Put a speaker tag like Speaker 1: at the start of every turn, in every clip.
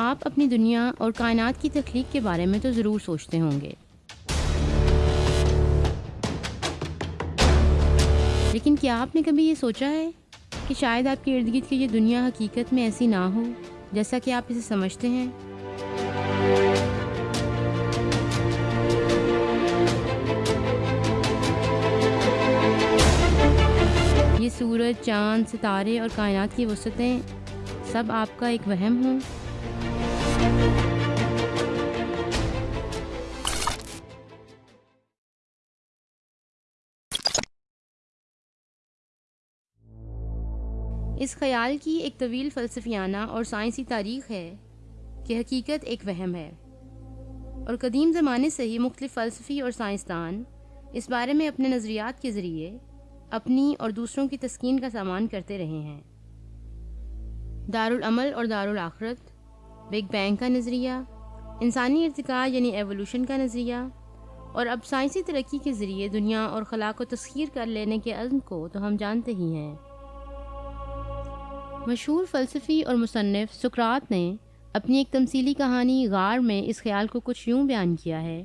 Speaker 1: آپ اپنی دنیا اور کائنات کی تخلیق کے بارے میں تو ضرور سوچتے ہوں گے۔ لیکن کیا آپ نے کبھی یہ سوچا ہے کہ شاید آپ کے ارد گرد کی یہ دنیا حقیقت میں ایسی نہ ہو جیسا کہ آپ اسے سمجھتے ہیں؟ یہ سورج، چاند، ستارے اور کائنات کی وسعتیں سب آپ کا ایک وہم ہوں۔ اس خیال کی ایک طویل فلسفیانہ اور سائنسی تاریخ ہے کہ حقیقت ایک وہم ہے۔ اور قدیم زمانے سے ہی مختلف فلسفی اور سائنسدان اس بارے میں اپنے نظریات کے ذریعے اپنی اور دوسروں کی تسکین کا سامان کرتے رہے ہیں۔ دارالعمل اور دارالآخرت بگ بینگ کا نظریہ، انسانی ارتقاء یعنی ایولوشن کا نظریہ، اور اب سائنسی ترقی کے ذریعے دنیا اور خلا کو تسخیر کر لینے کے عزم کو تو ہم جانتے ہی ہیں۔ مشہور فلسفی اور مصنف سکرات نے اپنی ایک تمثیلی کہانی غار میں اس خیال کو کچھ یوں بیان کیا ہے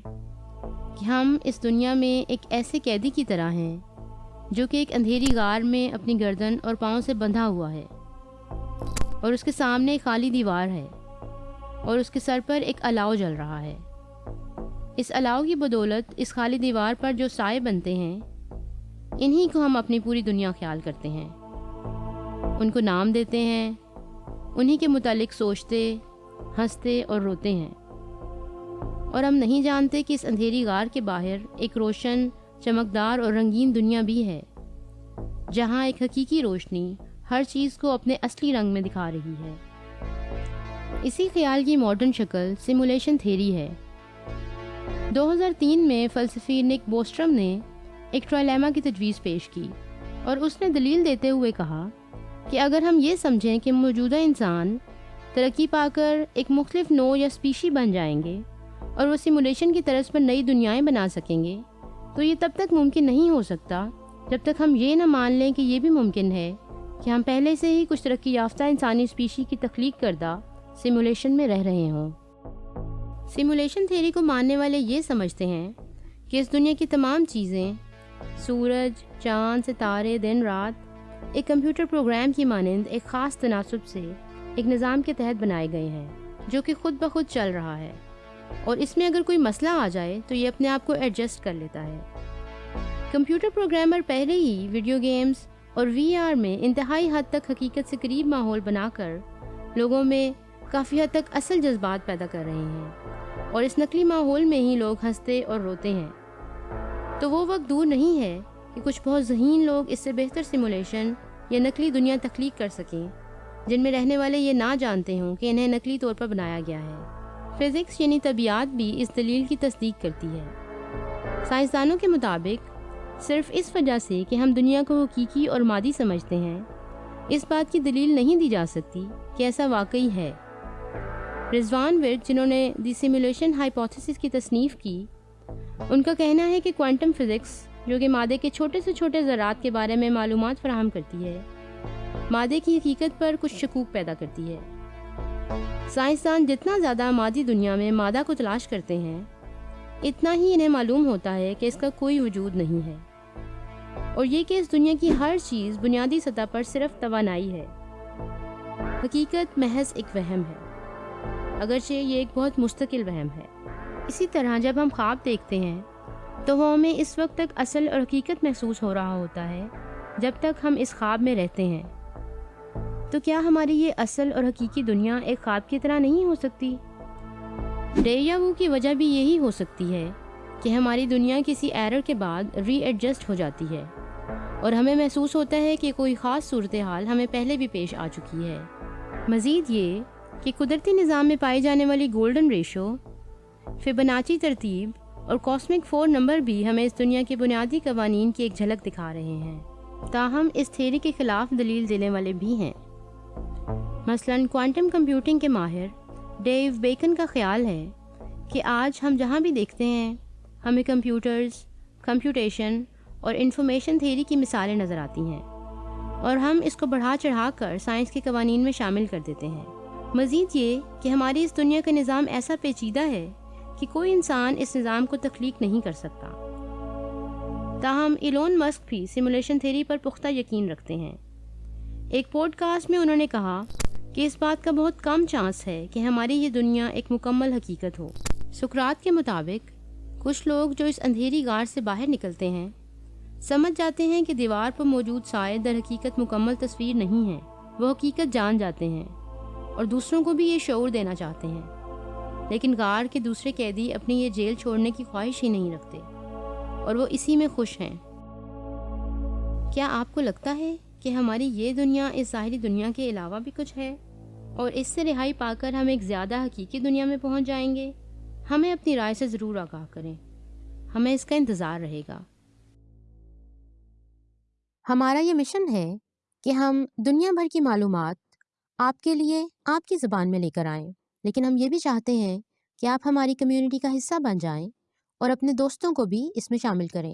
Speaker 1: کہ ہم اس دنیا میں ایک ایسے قیدی کی طرح ہیں جو کہ ایک اندھیری غار میں اپنی گردن اور پاؤں سے بندھا ہوا ہے اور اس کے سامنے ایک خالی دیوار ہے۔ اور اس کے سر پر ایک الاؤ جل رہا ہے۔ اس الاؤ کی بدولت اس خالی دیوار پر جو سائے بنتے ہیں، انہی کو ہم اپنی پوری دنیا خیال کرتے ہیں۔ ان کو نام دیتے ہیں، انہی کے متعلق سوچتے، ہنستے اور روتے ہیں۔ اور ہم نہیں جانتے کہ اس اندھیری غار کے باہر ایک روشن، چمکدار اور رنگین دنیا بھی ہے، جہاں ایک حقیقی روشنی ہر چیز کو اپنے اصلی رنگ میں دکھا رہی ہے۔ اسی خیال کی ماڈرن شکل سیمولیشن تھیری ہے۔ دو ہزار تین میں فلسفی نک بوسٹرم نے ایک ٹرائلیما کی تجویز پیش کی اور اس نے دلیل دیتے ہوئے کہا کہ اگر ہم یہ سمجھیں کہ موجودہ انسان ترقی پا کر ایک مختلف نو یا اسپیشی بن جائیں گے اور وہ سیمولیشن کی طرز پر نئی دنیایں بنا سکیں گے، تو یہ تب تک ممکن نہیں ہو سکتا جب تک ہم یہ نہ مان لیں کہ یہ بھی ممکن ہے کہ ہم پہلے سے ہی کچھ ترقی یافتہ انسانی اسپیشی کی تخلیق کردہ سیمولیشن میں رہ رہے ہوں۔ سیمولیشن تھیری کو ماننے والے یہ سمجھتے ہیں کہ اس دنیا کی تمام چیزیں، سورج، چاند، ستارے، دن، رات، ایک کمپیوٹر پروگرام کی مانند ایک خاص تناسب سے ایک نظام کے تحت بنائے گئے ہیں، جو کہ خود بخود چل رہا ہے۔ اور اس میں اگر کوئی مسئلہ آ جائے تو یہ اپنے آپ کو ایڈجسٹ کر لیتا ہے۔ کمپیوٹر پروگرامر پہلے ہی ویڈیو گیمز اور وی آر میں انتہائی حد تک حقیقت سے قریب ماحول بنا کر لوگوں میں کافی حد تک اصل جذبات پیدا کر رہے ہیں اور اس نقلی ماحول میں ہی لوگ ہنستے اور روتے ہیں۔ تو وہ وقت دور نہیں ہے کہ کچھ بہت ذہین لوگ اس سے بہتر سیمولیشن یا نقلی دنیا تخلیق کر سکیں، جن میں رہنے والے یہ نہ جانتے ہوں کہ انہیں نقلی طور پر بنایا گیا ہے۔ فزکس یعنی طبیعت بھی اس دلیل کی تصدیق کرتی ہے۔ سائنسدانوں کے مطابق، صرف اس وجہ سے کہ ہم دنیا کو حقیقی اور مادی سمجھتے ہیں، اس بات کی دلیل نہیں دی جا سکتی کہ ایسا واقعی ہے۔ رضوان ورد، جنہوں نے دی سیمولیشن ہائپوتھسس کی تصنیف کی، ان کا کہنا ہے کہ کوانٹم فزکس جو کہ مادے کے چھوٹے سے چھوٹے ذرات کے بارے میں معلومات فراہم کرتی ہے، مادے کی حقیقت پر کچھ شکوک پیدا کرتی ہے۔ سائنسدان جتنا زیادہ مادی دنیا میں مادہ کو تلاش کرتے ہیں، اتنا ہی انہیں معلوم ہوتا ہے کہ اس کا کوئی وجود نہیں ہے۔ اور یہ کہ اس دنیا کی ہر چیز بنیادی سطح پر صرف توانائی ہے۔ حقیقت محض ایک وہم ہے۔ اگرچہ یہ ایک بہت مستقل وہم ہے۔ اسی طرح جب ہم خواب دیکھتے ہیں، تو وہ ہمیں اس وقت تک اصل اور حقیقت محسوس ہو رہا ہوتا ہے۔ جب تک ہم اس خواب میں رہتے ہیں، تو کیا ہماری یہ اصل اور حقیقی دنیا ایک خواب کی طرح نہیں ہو سکتی؟ ڈیریا وو کی وجہ بھی یہی ہو سکتی ہے کہ ہماری دنیا کسی ایرر کے بعد ری ایڈجسٹ ہو جاتی ہے اور ہمیں محسوس ہوتا ہے کہ کوئی خاص صورتحال ہمیں پہلے بھی پیش آ چکی ہے۔ مزید یہ کہ قدرتی نظام میں پائی جانے والی گولڈن ریشو فبناچی ترتیب اور کاسمک فور نمبر بھی ہمیں اس دنیا کے بنیادی قوانین کی ایک جھلک دکھا رہے ہیں۔ تاہم، اس تھیری کے خلاف دلیل دینے والے بھی ہیں۔ مثلا، کوانٹم کمپیوٹنگ کے ماہر ڈیو بیکن کا خیال ہے کہ آج ہم جہاں بھی دیکھتے ہیں، ہمیں کمپیوٹرز، کمپیوٹیشن اور انفارمیشن تھیری کی مثالیں نظر آتی ہیں اور ہم اس کو بڑھا چڑھا کر سائنس کے قوانین میں شامل کر دیتے ہیں۔ مزید یہ کہ ہماری اس دنیا کا نظام ایسا پیچیدہ ہے کہ کوئی انسان اس نظام کو تخلیق نہیں کر سکتا۔ تاہم، ایلون مسک بھی سیمولیشن تھیری پر پختہ یقین رکھتے ہیں۔ ایک پوڈ کاسٹ میں انہوں نے کہا کہ اس بات کا بہت کم چانس ہے کہ ہماری یہ دنیا ایک مکمل حقیقت ہو۔ سکرات کے مطابق، کچھ لوگ جو اس اندھیری غار سے باہر نکلتے ہیں، سمجھ جاتے ہیں کہ دیوار پر موجود سائے در حقیقت مکمل تصویر نہیں ہے، وہ حقیقت جان جاتے ہیں۔ اور دوسروں کو بھی یہ شعور دینا چاہتے ہیں۔ لیکن غار کے دوسرے قیدی اپنی یہ جیل چھوڑنے کی خواہش ہی نہیں رکھتے۔ اور وہ اسی میں خوش ہیں۔ کیا آپ کو لگتا ہے کہ ہماری یہ دنیا اس ظاہری دنیا کے علاوہ بھی کچھ ہے؟ اور اس سے رہائی پا کر ہم ایک زیادہ حقیقی دنیا میں پہنچ جائیں گے؟ ہمیں اپنی رائے سے ضرور آگاہ کریں۔ ہمیں اس کا انتظار رہے گا۔
Speaker 2: ہمارا یہ مشن ہے کہ ہم دنیا بھر کی معلومات آپ کے لیے آپ کی زبان میں لے کر آئیں۔ لیکن ہم یہ بھی چاہتے ہیں کہ آپ ہماری کمیونٹی کا حصہ بن جائیں اور اپنے دوستوں کو بھی اس میں شامل کریں۔